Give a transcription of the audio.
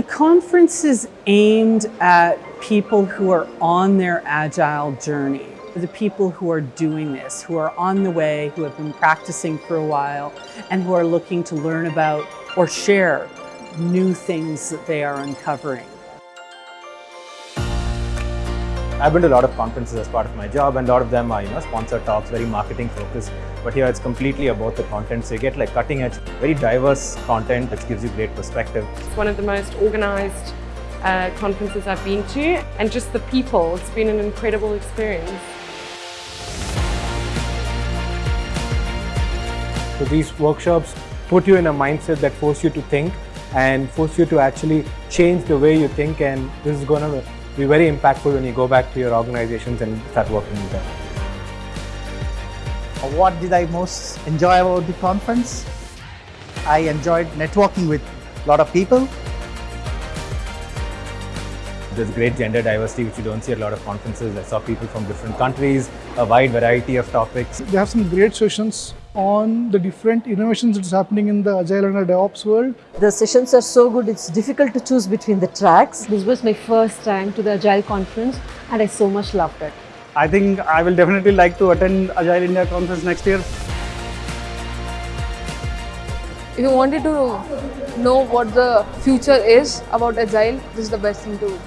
The conference is aimed at people who are on their agile journey, the people who are doing this, who are on the way, who have been practicing for a while, and who are looking to learn about or share new things that they are uncovering. I've been to a lot of conferences as part of my job and a lot of them are, you know, sponsored talks, very marketing focused. But here it's completely about the content. So you get like cutting edge, very diverse content which gives you great perspective. It's one of the most organized uh, conferences I've been to and just the people, it's been an incredible experience. So these workshops put you in a mindset that force you to think and force you to actually change the way you think and this is going to be very impactful when you go back to your organizations and start working with them. Uh, what did I most enjoy about the conference? I enjoyed networking with a lot of people. There's great gender diversity which you don't see at a lot of conferences. I saw people from different countries, a wide variety of topics. They have some great sessions on the different innovations that's happening in the Agile and the DevOps world. The sessions are so good, it's difficult to choose between the tracks. This was my first time to the Agile conference and I so much loved it. I think I will definitely like to attend Agile India conference next year. If you wanted to know what the future is about Agile, this is the best thing to